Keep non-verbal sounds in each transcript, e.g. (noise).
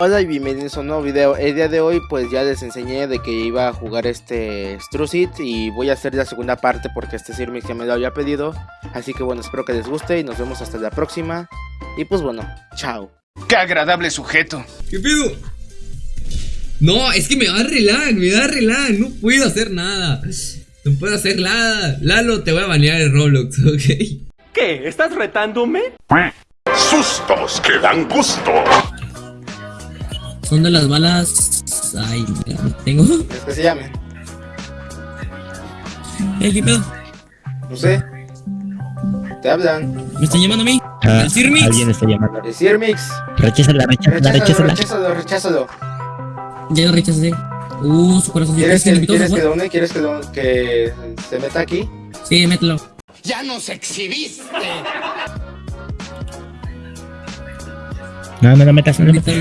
Hola y bienvenidos a un nuevo video. El día de hoy pues ya les enseñé de que iba a jugar este Strucid y voy a hacer la segunda parte porque este Sirmix ya me lo había pedido. Así que bueno, espero que les guste y nos vemos hasta la próxima. Y pues bueno, chao. ¡Qué agradable sujeto! ¿Qué pedo? No, es que me da relag, me da relag, no puedo hacer nada. No puedo hacer nada. Lalo, te voy a banear el Roblox, (laughs) ¿ok? ¿Qué? ¿Estás retándome? Sustos que dan gusto. Son de las balas. Ay, mira, tengo. ¿Es que se llamen? Eh, ¿qué pedo? No sé. Te hablan. ¿Me están llamando a mí? Ah, ¿Al Sirmix? Alguien está llamando. El Sirmix. Recházala, recházala, Recházalo, recházala. recházalo, recházalo. Ya lo rechacé. Uh, su corazón. ¿Quieres que, ¿quieres que done? ¿Quieres que, que se meta aquí? Sí, mételo. ¡Ya nos exhibiste! No, no lo metas, no lo metas.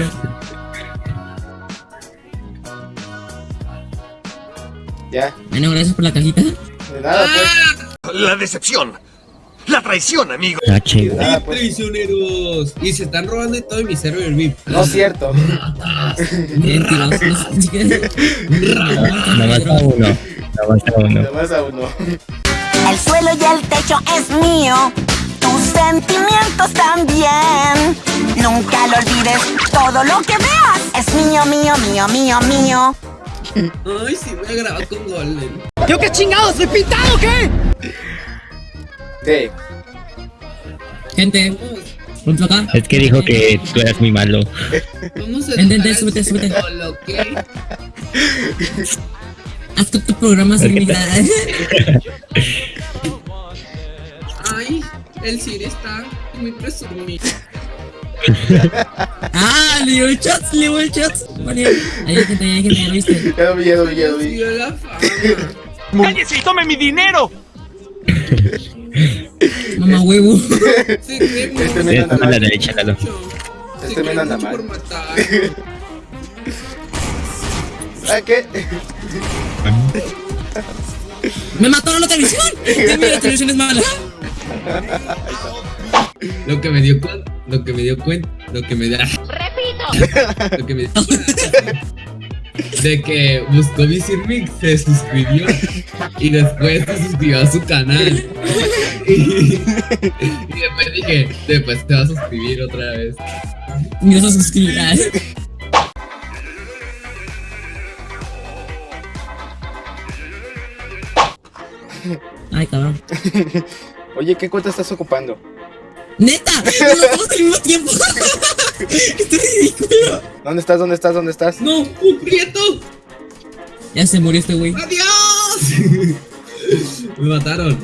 Ya. Bueno, gracias por la cajita. De nada, pues. La decepción. La traición, amigo. Ah, nada, ¡Ey, pues. traicioneros! Y se están robando todo mi server VIP. No es cierto. Mentirosos. (laughs) Nada más a uno. Nada más a uno. Nomás a uno. El suelo y el techo es mío, tus sentimientos también. Nunca lo olvides, todo lo que veas es mío, mío, mío, mío, mío. Ay, sí, voy a grabar con Golden. ¿Qué? Gente, ponte acá. Es que dijo que tú eras muy malo. Vamos a Vente, vente, súbete, ese súbete. solo, ¿ok? Haz tu, tu programa Sirmix. Ay, el Siri está muy presumido. (laughs) ah, le dio el chat, le dio el chat. Mario. Ahí hay gente, ahí hay gente, ¿ya lo viste? Ya lo vi, ya lo vi, ya lo vi. ¡Cállese y tome mi dinero! (laughs) Mamá huevo. (laughs) Este está anda a la mal. derecha, Lalo. mucho. Este cree anda mal. ¿Ah, qué? ¡Me mataron la televisión! Dime, la televisión es mala. Lo que me dio cuenta, lo que me dio cuenta, lo que me da. Repito. (laughs) Lo que me dio cuenta de que buscó mi Sirmix, se suscribió y después se suscribió a su canal. Y, y después dije, después te vas a suscribir otra vez. Me vas a suscribir. Ay, cabrón. Oye, ¿qué cuenta estás ocupando? ¡Neta! (laughs) ¡No lo estamos al mismo tiempo! (laughs) ¡Esto es ridículo! ¿Dónde estás? ¿Dónde estás? ¿Dónde estás? ¡No! ¡Un prieto! Ya se murió este güey. ¡Adiós! (laughs) Me mataron.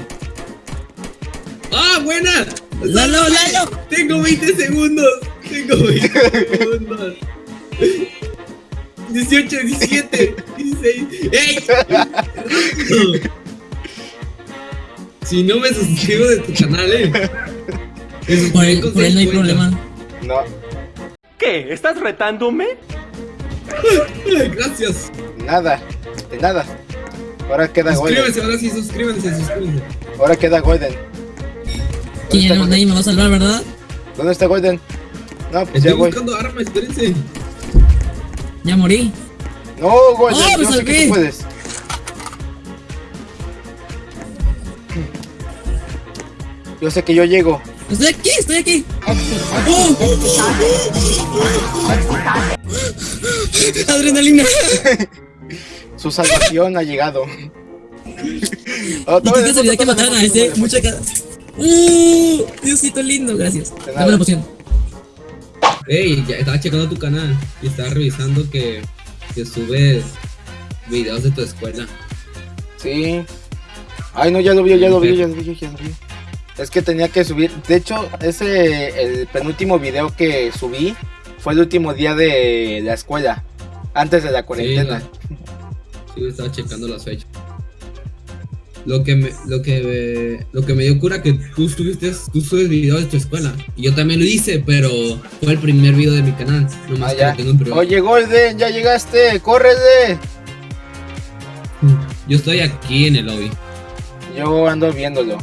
¡Ah, buena! ¡Lalo, Lalo! Tengo 20 segundos. Tengo 20 segundos. 18, 17, 16. ¡Ey! Si no me suscribo de tu canal, eh. Por él, por él no hay 50. problema. No, ¿Qué? ¿Estás retándome? Gracias. nada. De nada. Ahora queda Golden. Suscríbanse, ahora sí, suscríbanse, suscríbanse. Ahora queda Golden. ¿Quién ya no, nadie me va a salvar, ¿verdad? ¿Dónde está Golden? No, pues ya Estoy voy. buscando armas, espérense. Ya morí. No, Golden, ¡Oh, me yo sé que salvé! tú puedes. Yo sé que yo llego. Estoy aquí, estoy aquí. Adrenalina. Su salvación ha llegado. Oh, Y qué casualidad que mataron a ese. toma. Mucha cara. Uh, Diosito lindo, gracias. Dame la poción. Ey, ya estaba checando tu canal y estaba revisando que, que subes videos de tu escuela. Sí. Ay, no, ya lo vi, ya lo vi, ya lo vi, ya lo vi. Es que tenía que subir. De hecho, ese, el penúltimo video que subí fue el último día de la escuela. Antes de la cuarentena. Sí, estaba checando las fechas. Lo que me, lo que me, lo que me dio cura que tú subiste, tú subes videos de tu escuela. Y yo también lo hice, pero fue el primer video de mi canal. Nomás Ah, que tengo. Oye, Golden, ya llegaste, córrele. Yo estoy aquí en el lobby. Yo ando viéndolo.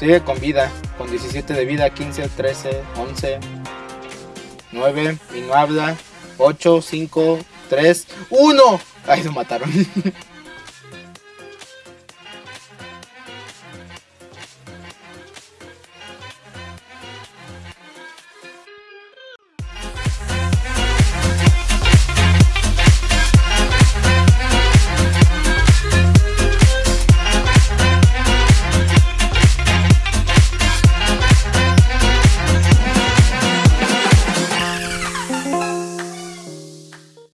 Sigue con vida, con 17 de vida, 15, 13, 11, 9, y no habla. 8, 5, 3, 1. Ay, lo mataron. (laughs)